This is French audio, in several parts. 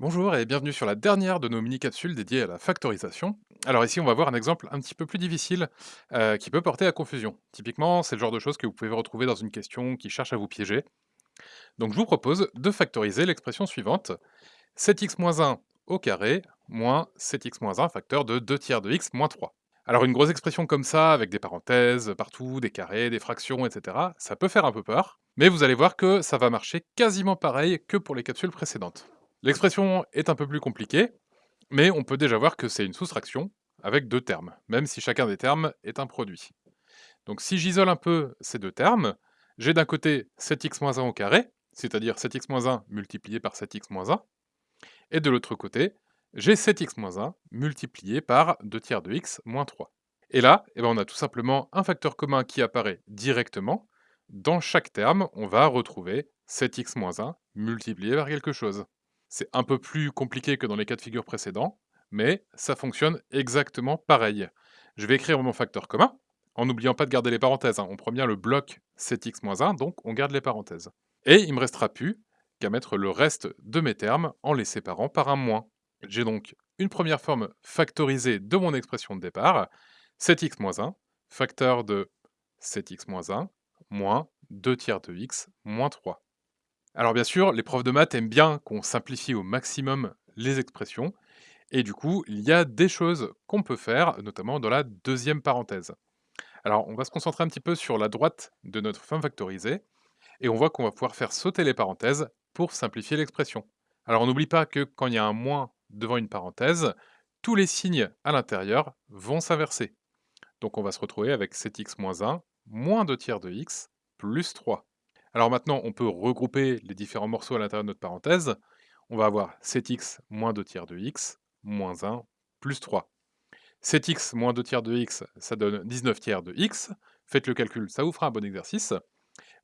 Bonjour et bienvenue sur la dernière de nos mini-capsules dédiées à la factorisation. Alors ici, on va voir un exemple un petit peu plus difficile euh, qui peut porter à confusion. Typiquement, c'est le genre de choses que vous pouvez retrouver dans une question qui cherche à vous piéger. Donc je vous propose de factoriser l'expression suivante. 7x-1 au carré moins 7x-1 facteur de 2 tiers de x moins 3. Alors une grosse expression comme ça, avec des parenthèses partout, des carrés, des fractions, etc., ça peut faire un peu peur, mais vous allez voir que ça va marcher quasiment pareil que pour les capsules précédentes. L'expression est un peu plus compliquée, mais on peut déjà voir que c'est une soustraction avec deux termes, même si chacun des termes est un produit. Donc si j'isole un peu ces deux termes, j'ai d'un côté 7x-1 au carré, c'est-à-dire 7x-1 multiplié par 7x-1, et de l'autre côté, j'ai 7x-1 multiplié par 2 tiers de x moins 3. Et là, eh ben on a tout simplement un facteur commun qui apparaît directement. Dans chaque terme, on va retrouver 7x-1 multiplié par quelque chose. C'est un peu plus compliqué que dans les cas de figure précédents, mais ça fonctionne exactement pareil. Je vais écrire mon facteur commun, en n'oubliant pas de garder les parenthèses. hein. On prend bien le bloc 7x-1, donc on garde les parenthèses. Et il me restera plus qu'à mettre le reste de mes termes en les séparant par un moins. J'ai donc une première forme factorisée de mon expression de départ, 7x-1, facteur de 7x-1, moins 2 tiers de x, moins 3. Alors bien sûr, les profs de maths aiment bien qu'on simplifie au maximum les expressions, et du coup, il y a des choses qu'on peut faire, notamment dans la deuxième parenthèse. Alors on va se concentrer un petit peu sur la droite de notre forme factorisée, et on voit qu'on va pouvoir faire sauter les parenthèses pour simplifier l'expression. Alors on n'oublie pas que quand il y a un moins devant une parenthèse, tous les signes à l'intérieur vont s'inverser. Donc on va se retrouver avec 7x-1, moins 2 tiers de x, plus 3. Alors maintenant, on peut regrouper les différents morceaux à l'intérieur de notre parenthèse. On va avoir 7x moins 2 tiers de x, moins 1, plus 3. 7x moins 2 tiers de x, ça donne 19 tiers de x. Faites le calcul, ça vous fera un bon exercice.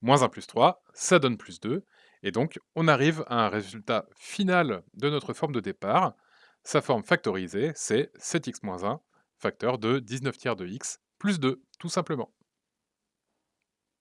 Moins 1 plus 3, ça donne plus 2. Et donc, on arrive à un résultat final de notre forme de départ. Sa forme factorisée, c'est 7x moins 1, facteur de 19 tiers de x, plus 2, tout simplement.